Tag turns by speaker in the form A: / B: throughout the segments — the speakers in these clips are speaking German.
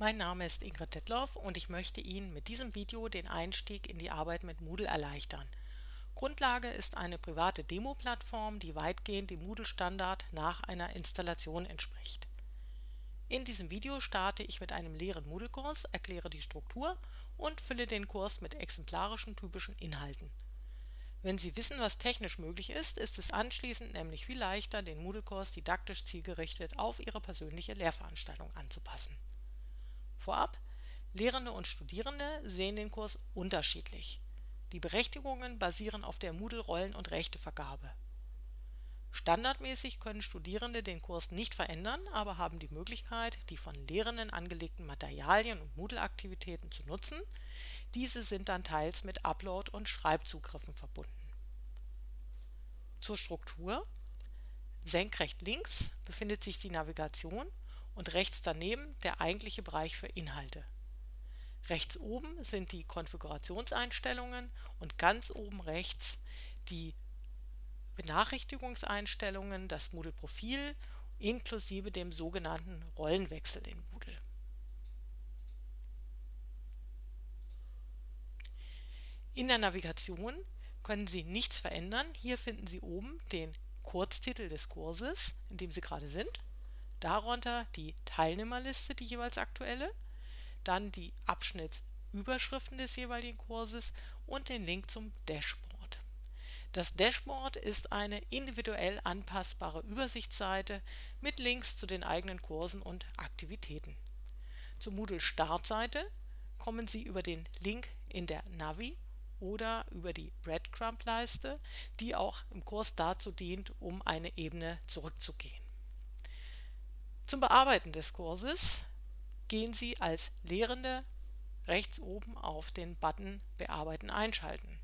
A: Mein Name ist Ingrid Detloff und ich möchte Ihnen mit diesem Video den Einstieg in die Arbeit mit Moodle erleichtern. Grundlage ist eine private Demo-Plattform, die weitgehend dem Moodle-Standard nach einer Installation entspricht. In diesem Video starte ich mit einem leeren Moodle-Kurs, erkläre die Struktur und fülle den Kurs mit exemplarischen typischen Inhalten. Wenn Sie wissen, was technisch möglich ist, ist es anschließend nämlich viel leichter, den Moodle-Kurs didaktisch zielgerichtet auf Ihre persönliche Lehrveranstaltung anzupassen. Vorab: Lehrende und Studierende sehen den Kurs unterschiedlich. Die Berechtigungen basieren auf der Moodle-Rollen und Rechtevergabe. Standardmäßig können Studierende den Kurs nicht verändern, aber haben die Möglichkeit, die von Lehrenden angelegten Materialien und Moodle-Aktivitäten zu nutzen, diese sind dann teils mit Upload und Schreibzugriffen verbunden. Zur Struktur: Senkrecht links befindet sich die Navigation und rechts daneben der eigentliche Bereich für Inhalte. Rechts oben sind die Konfigurationseinstellungen und ganz oben rechts die Benachrichtigungseinstellungen, das Moodle-Profil inklusive dem sogenannten Rollenwechsel in Moodle. In der Navigation können Sie nichts verändern. Hier finden Sie oben den Kurztitel des Kurses, in dem Sie gerade sind darunter die Teilnehmerliste, die jeweils aktuelle, dann die Abschnittsüberschriften des jeweiligen Kurses und den Link zum Dashboard. Das Dashboard ist eine individuell anpassbare Übersichtsseite mit Links zu den eigenen Kursen und Aktivitäten. Zur Moodle Startseite kommen Sie über den Link in der Navi oder über die Breadcrumb-Leiste, die auch im Kurs dazu dient, um eine Ebene zurückzugehen. Zum Bearbeiten des Kurses gehen Sie als Lehrende rechts oben auf den Button Bearbeiten einschalten.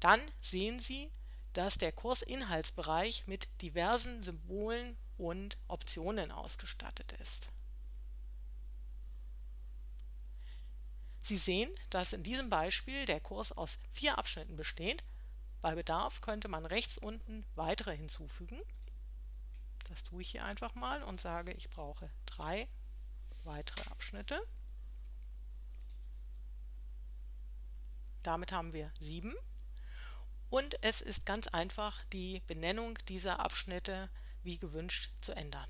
A: Dann sehen Sie, dass der Kursinhaltsbereich mit diversen Symbolen und Optionen ausgestattet ist. Sie sehen, dass in diesem Beispiel der Kurs aus vier Abschnitten besteht. Bei Bedarf könnte man rechts unten weitere hinzufügen das tue ich hier einfach mal und sage, ich brauche drei weitere Abschnitte. Damit haben wir sieben. Und es ist ganz einfach, die Benennung dieser Abschnitte wie gewünscht zu ändern.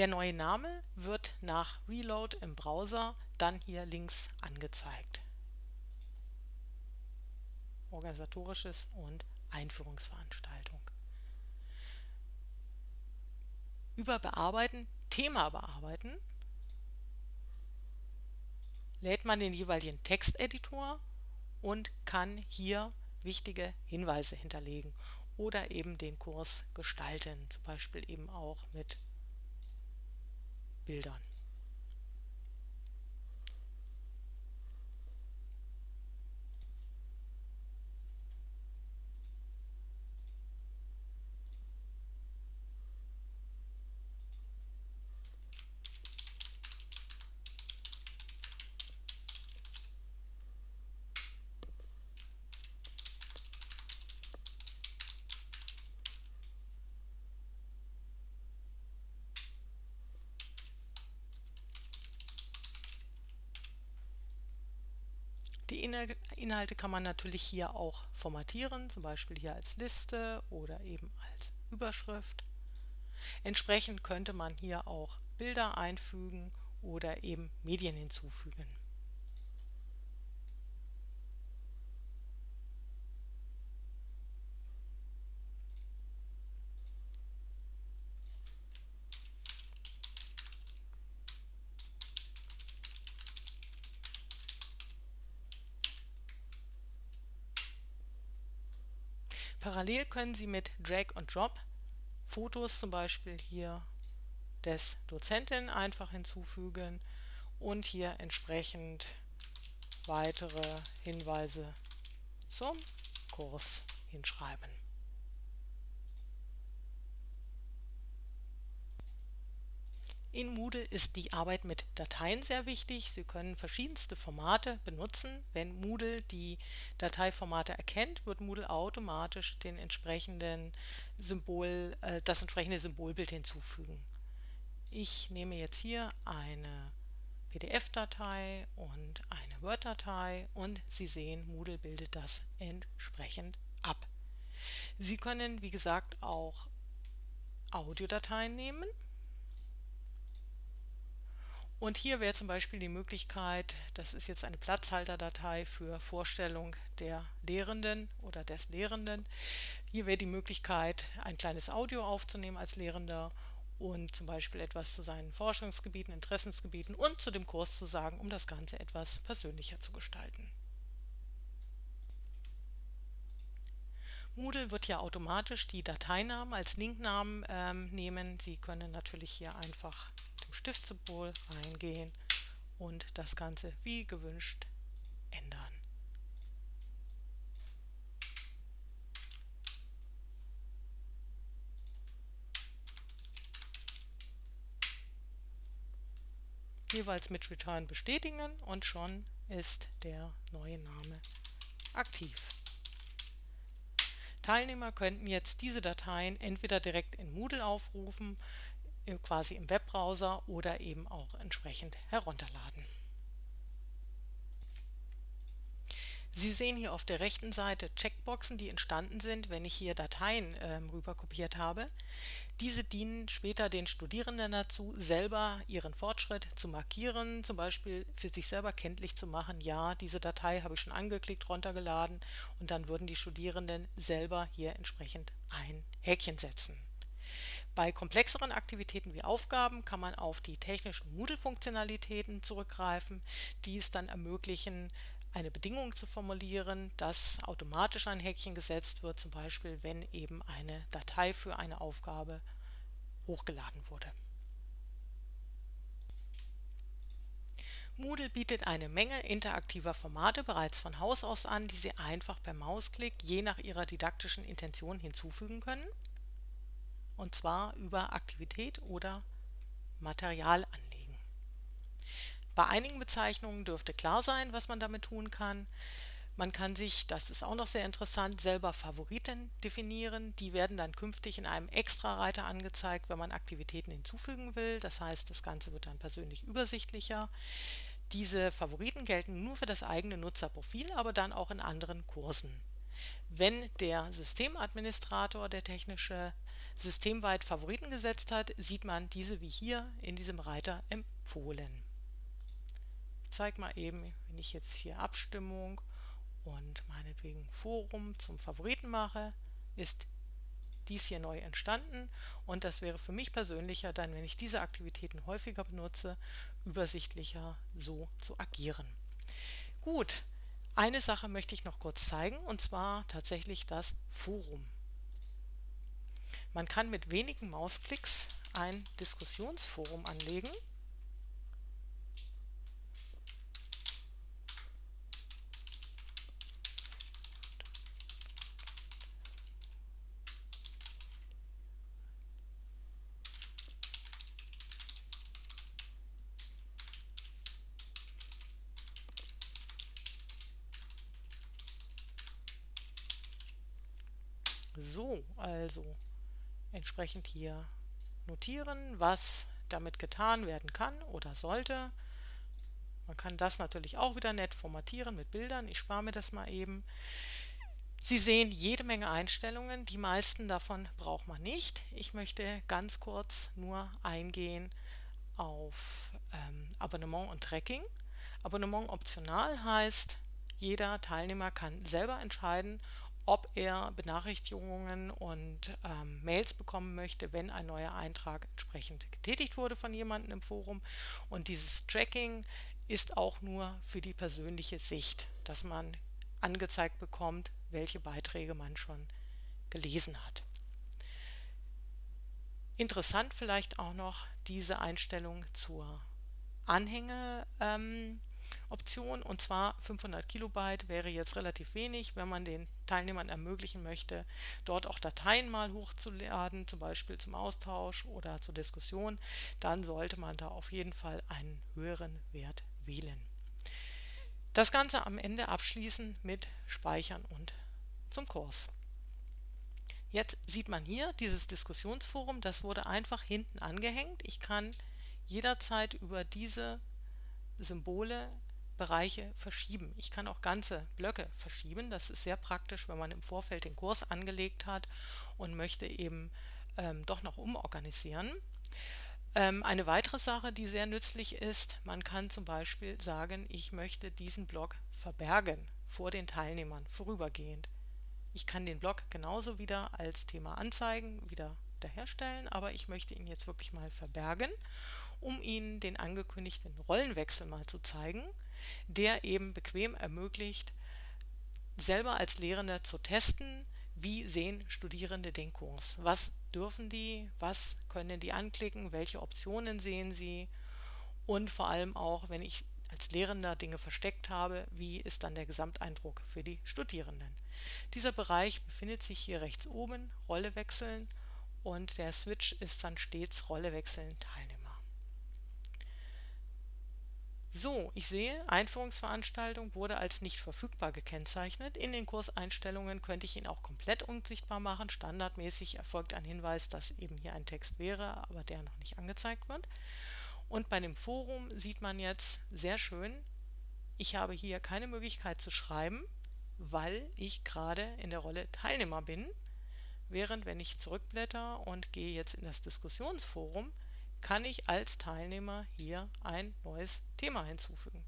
A: Der neue Name wird nach Reload im Browser dann hier links angezeigt. Organisatorisches und Einführungsveranstaltung. Über Bearbeiten, Thema bearbeiten, lädt man den jeweiligen Texteditor und kann hier wichtige Hinweise hinterlegen oder eben den Kurs gestalten, zum Beispiel eben auch mit Bildern. Die Inhalte kann man natürlich hier auch formatieren, zum Beispiel hier als Liste oder eben als Überschrift. Entsprechend könnte man hier auch Bilder einfügen oder eben Medien hinzufügen. Parallel können Sie mit Drag und Drop Fotos zum Beispiel hier des Dozenten einfach hinzufügen und hier entsprechend weitere Hinweise zum Kurs hinschreiben. In Moodle ist die Arbeit mit Dateien sehr wichtig. Sie können verschiedenste Formate benutzen. Wenn Moodle die Dateiformate erkennt, wird Moodle automatisch den entsprechenden Symbol, äh, das entsprechende Symbolbild hinzufügen. Ich nehme jetzt hier eine PDF-Datei und eine Word-Datei und Sie sehen, Moodle bildet das entsprechend ab. Sie können, wie gesagt, auch Audiodateien nehmen und hier wäre zum Beispiel die Möglichkeit, das ist jetzt eine Platzhalterdatei für Vorstellung der Lehrenden oder des Lehrenden. Hier wäre die Möglichkeit, ein kleines Audio aufzunehmen als Lehrender und zum Beispiel etwas zu seinen Forschungsgebieten, Interessensgebieten und zu dem Kurs zu sagen, um das Ganze etwas persönlicher zu gestalten. Moodle wird ja automatisch die Dateinamen als Linknamen ähm, nehmen. Sie können natürlich hier einfach zum Stiftsymbol reingehen und das Ganze wie gewünscht ändern. Jeweils mit Return bestätigen und schon ist der neue Name aktiv. Teilnehmer könnten jetzt diese Dateien entweder direkt in Moodle aufrufen quasi im Webbrowser oder eben auch entsprechend herunterladen. Sie sehen hier auf der rechten Seite Checkboxen, die entstanden sind, wenn ich hier Dateien äh, rüber habe. Diese dienen später den Studierenden dazu, selber ihren Fortschritt zu markieren, zum Beispiel für sich selber kenntlich zu machen, ja, diese Datei habe ich schon angeklickt, runtergeladen und dann würden die Studierenden selber hier entsprechend ein Häkchen setzen. Bei komplexeren Aktivitäten wie Aufgaben kann man auf die technischen Moodle-Funktionalitäten zurückgreifen, die es dann ermöglichen, eine Bedingung zu formulieren, dass automatisch ein Häkchen gesetzt wird, zum Beispiel wenn eben eine Datei für eine Aufgabe hochgeladen wurde. Moodle bietet eine Menge interaktiver Formate bereits von Haus aus an, die Sie einfach per Mausklick je nach Ihrer didaktischen Intention hinzufügen können und zwar über Aktivität oder Material anlegen. Bei einigen Bezeichnungen dürfte klar sein, was man damit tun kann. Man kann sich, das ist auch noch sehr interessant, selber Favoriten definieren. Die werden dann künftig in einem Extra-Reiter angezeigt, wenn man Aktivitäten hinzufügen will. Das heißt, das Ganze wird dann persönlich übersichtlicher. Diese Favoriten gelten nur für das eigene Nutzerprofil, aber dann auch in anderen Kursen. Wenn der Systemadministrator, der technische, systemweit Favoriten gesetzt hat, sieht man diese wie hier in diesem Reiter empfohlen. Ich zeige mal eben, wenn ich jetzt hier Abstimmung und meinetwegen Forum zum Favoriten mache, ist dies hier neu entstanden und das wäre für mich persönlicher dann, wenn ich diese Aktivitäten häufiger benutze, übersichtlicher so zu agieren. Gut, eine Sache möchte ich noch kurz zeigen, und zwar tatsächlich das Forum. Man kann mit wenigen Mausklicks ein Diskussionsforum anlegen So, also entsprechend hier notieren, was damit getan werden kann oder sollte. Man kann das natürlich auch wieder nett formatieren mit Bildern. Ich spare mir das mal eben. Sie sehen jede Menge Einstellungen. Die meisten davon braucht man nicht. Ich möchte ganz kurz nur eingehen auf ähm, Abonnement und Tracking. Abonnement optional heißt, jeder Teilnehmer kann selber entscheiden, ob er Benachrichtigungen und ähm, Mails bekommen möchte, wenn ein neuer Eintrag entsprechend getätigt wurde von jemandem im Forum. Und dieses Tracking ist auch nur für die persönliche Sicht, dass man angezeigt bekommt, welche Beiträge man schon gelesen hat. Interessant vielleicht auch noch diese Einstellung zur Anhänge. Ähm, Option und zwar 500 Kilobyte wäre jetzt relativ wenig, wenn man den Teilnehmern ermöglichen möchte, dort auch Dateien mal hochzuladen, zum Beispiel zum Austausch oder zur Diskussion, dann sollte man da auf jeden Fall einen höheren Wert wählen. Das Ganze am Ende abschließen mit Speichern und zum Kurs. Jetzt sieht man hier dieses Diskussionsforum, das wurde einfach hinten angehängt. Ich kann jederzeit über diese Symbole Bereiche verschieben. Ich kann auch ganze Blöcke verschieben. Das ist sehr praktisch, wenn man im Vorfeld den Kurs angelegt hat und möchte eben ähm, doch noch umorganisieren. Ähm, eine weitere Sache, die sehr nützlich ist, man kann zum Beispiel sagen, ich möchte diesen Block verbergen vor den Teilnehmern vorübergehend. Ich kann den Block genauso wieder als Thema anzeigen, wieder wiederherstellen, aber ich möchte ihn jetzt wirklich mal verbergen, um Ihnen den angekündigten Rollenwechsel mal zu zeigen, der eben bequem ermöglicht, selber als Lehrender zu testen, wie sehen Studierende den Kurs, was dürfen die, was können die anklicken, welche Optionen sehen sie? Und vor allem auch, wenn ich als Lehrender Dinge versteckt habe, wie ist dann der Gesamteindruck für die Studierenden. Dieser Bereich befindet sich hier rechts oben, Rolle wechseln und der Switch ist dann stets Rolle wechseln Teilnehmer. So, ich sehe, Einführungsveranstaltung wurde als nicht verfügbar gekennzeichnet. In den Kurseinstellungen könnte ich ihn auch komplett unsichtbar machen. Standardmäßig erfolgt ein Hinweis, dass eben hier ein Text wäre, aber der noch nicht angezeigt wird. Und bei dem Forum sieht man jetzt sehr schön, ich habe hier keine Möglichkeit zu schreiben, weil ich gerade in der Rolle Teilnehmer bin. Während wenn ich zurückblätter und gehe jetzt in das Diskussionsforum, kann ich als Teilnehmer hier ein neues Thema hinzufügen.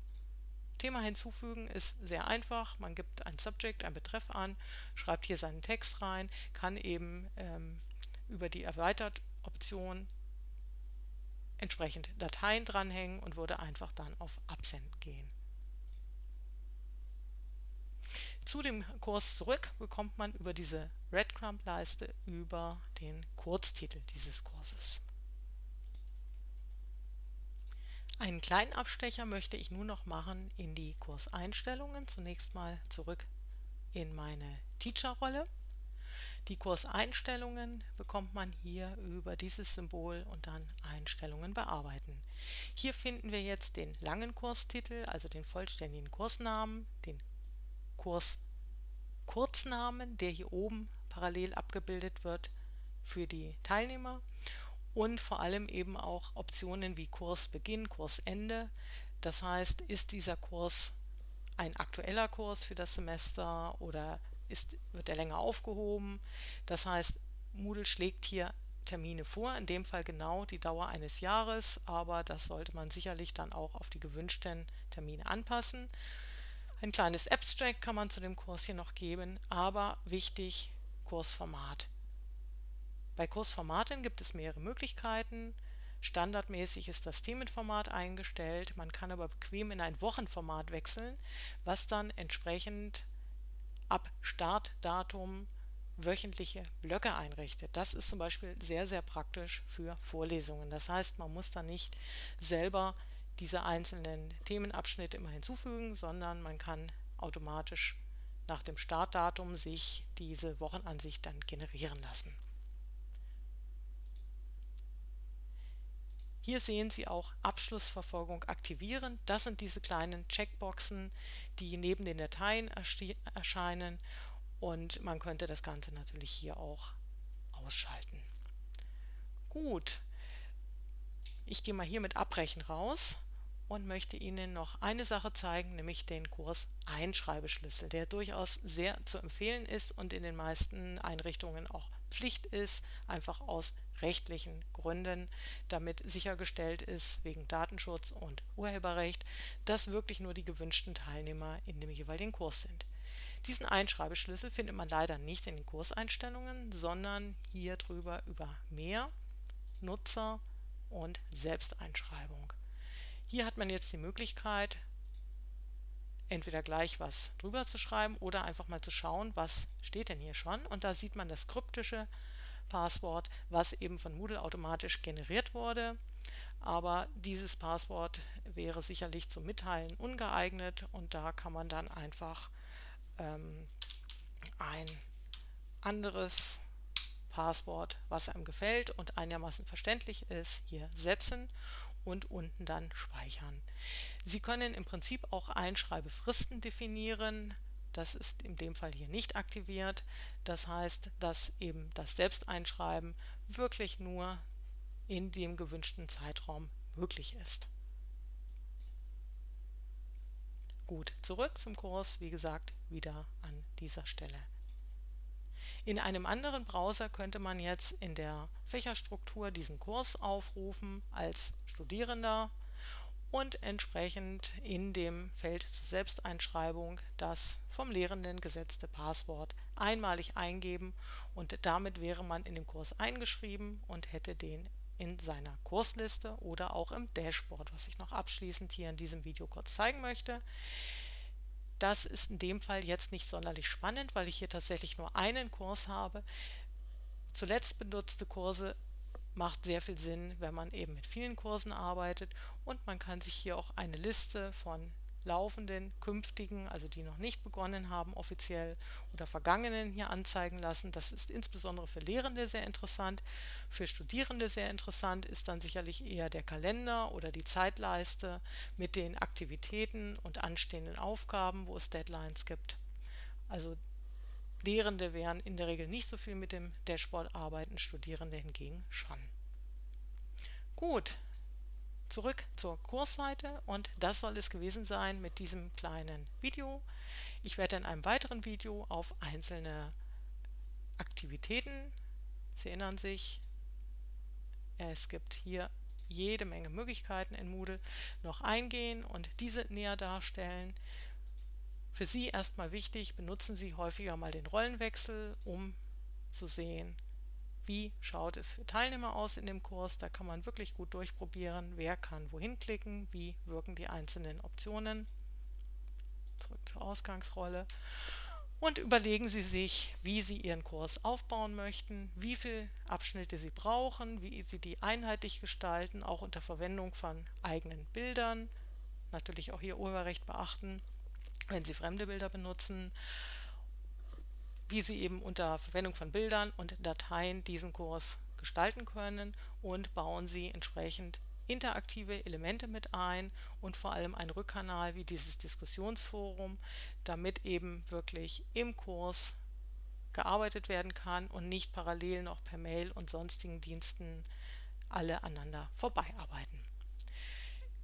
A: Thema hinzufügen ist sehr einfach. Man gibt ein Subject, ein Betreff an, schreibt hier seinen Text rein, kann eben ähm, über die Erweitert-Option entsprechend Dateien dranhängen und würde einfach dann auf Absenden gehen. Zu dem Kurs zurück bekommt man über diese Breadcrumb-Leiste über den Kurztitel dieses Kurses. Einen kleinen Abstecher möchte ich nun noch machen in die Kurseinstellungen. Zunächst mal zurück in meine Teacher-Rolle. Die Kurseinstellungen bekommt man hier über dieses Symbol und dann Einstellungen bearbeiten. Hier finden wir jetzt den langen Kurstitel, also den vollständigen Kursnamen, den Kurskurznamen, der hier oben parallel abgebildet wird für die Teilnehmer und vor allem eben auch Optionen wie Kursbeginn, Kursende. Das heißt, ist dieser Kurs ein aktueller Kurs für das Semester oder ist, wird er länger aufgehoben? Das heißt, Moodle schlägt hier Termine vor, in dem Fall genau die Dauer eines Jahres, aber das sollte man sicherlich dann auch auf die gewünschten Termine anpassen. Ein kleines Abstract kann man zu dem Kurs hier noch geben, aber wichtig, Kursformat. Bei Kursformaten gibt es mehrere Möglichkeiten. Standardmäßig ist das Themenformat eingestellt, man kann aber bequem in ein Wochenformat wechseln, was dann entsprechend ab Startdatum wöchentliche Blöcke einrichtet. Das ist zum Beispiel sehr, sehr praktisch für Vorlesungen. Das heißt, man muss dann nicht selber diese einzelnen Themenabschnitte immer hinzufügen, sondern man kann automatisch nach dem Startdatum sich diese Wochenansicht dann generieren lassen. Hier sehen Sie auch Abschlussverfolgung aktivieren. Das sind diese kleinen Checkboxen, die neben den Dateien erscheinen und man könnte das Ganze natürlich hier auch ausschalten. Gut, ich gehe mal hier mit Abbrechen raus und möchte Ihnen noch eine Sache zeigen, nämlich den Kurs Einschreibeschlüssel, der durchaus sehr zu empfehlen ist und in den meisten Einrichtungen auch Pflicht ist, einfach aus rechtlichen Gründen, damit sichergestellt ist, wegen Datenschutz und Urheberrecht, dass wirklich nur die gewünschten Teilnehmer in dem jeweiligen Kurs sind. Diesen Einschreibeschlüssel findet man leider nicht in den Kurseinstellungen, sondern hier drüber über Mehr, Nutzer und Selbsteinschreibung. Hier hat man jetzt die Möglichkeit, entweder gleich was drüber zu schreiben oder einfach mal zu schauen, was steht denn hier schon. Und da sieht man das kryptische Passwort, was eben von Moodle automatisch generiert wurde. aber dieses Passwort wäre sicherlich zum Mitteilen ungeeignet und da kann man dann einfach ähm, ein anderes Passwort, was einem gefällt und einigermaßen verständlich ist, hier setzen und unten dann speichern. Sie können im Prinzip auch Einschreibefristen definieren. Das ist in dem Fall hier nicht aktiviert. Das heißt, dass eben das Selbsteinschreiben wirklich nur in dem gewünschten Zeitraum möglich ist. Gut, zurück zum Kurs, wie gesagt, wieder an dieser Stelle. In einem anderen Browser könnte man jetzt in der Fächerstruktur diesen Kurs aufrufen als Studierender und entsprechend in dem Feld zur Selbsteinschreibung das vom Lehrenden gesetzte Passwort einmalig eingeben und damit wäre man in dem Kurs eingeschrieben und hätte den in seiner Kursliste oder auch im Dashboard, was ich noch abschließend hier in diesem Video kurz zeigen möchte. Das ist in dem Fall jetzt nicht sonderlich spannend, weil ich hier tatsächlich nur einen Kurs habe. Zuletzt benutzte Kurse macht sehr viel Sinn, wenn man eben mit vielen Kursen arbeitet und man kann sich hier auch eine Liste von laufenden, künftigen, also die noch nicht begonnen haben, offiziell oder vergangenen hier anzeigen lassen. Das ist insbesondere für Lehrende sehr interessant. Für Studierende sehr interessant ist dann sicherlich eher der Kalender oder die Zeitleiste mit den Aktivitäten und anstehenden Aufgaben, wo es Deadlines gibt. Also Lehrende werden in der Regel nicht so viel mit dem Dashboard arbeiten, Studierende hingegen schon. Gut, zurück zur Kursseite und das soll es gewesen sein mit diesem kleinen Video. Ich werde in einem weiteren Video auf einzelne Aktivitäten, Sie erinnern sich, es gibt hier jede Menge Möglichkeiten in Moodle noch eingehen und diese näher darstellen. Für Sie erstmal wichtig, benutzen Sie häufiger mal den Rollenwechsel, um zu sehen, wie schaut es für Teilnehmer aus in dem Kurs. Da kann man wirklich gut durchprobieren, wer kann wohin klicken, wie wirken die einzelnen Optionen. Zurück zur Ausgangsrolle. Und überlegen Sie sich, wie Sie Ihren Kurs aufbauen möchten, wie viele Abschnitte Sie brauchen, wie Sie die einheitlich gestalten, auch unter Verwendung von eigenen Bildern. Natürlich auch hier Urheberrecht beachten, wenn Sie fremde Bilder benutzen wie Sie eben unter Verwendung von Bildern und Dateien diesen Kurs gestalten können und bauen Sie entsprechend interaktive Elemente mit ein und vor allem einen Rückkanal wie dieses Diskussionsforum, damit eben wirklich im Kurs gearbeitet werden kann und nicht parallel noch per Mail und sonstigen Diensten alle aneinander vorbeiarbeiten.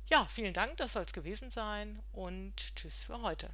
A: Ja, vielen Dank, das soll es gewesen sein und tschüss für heute.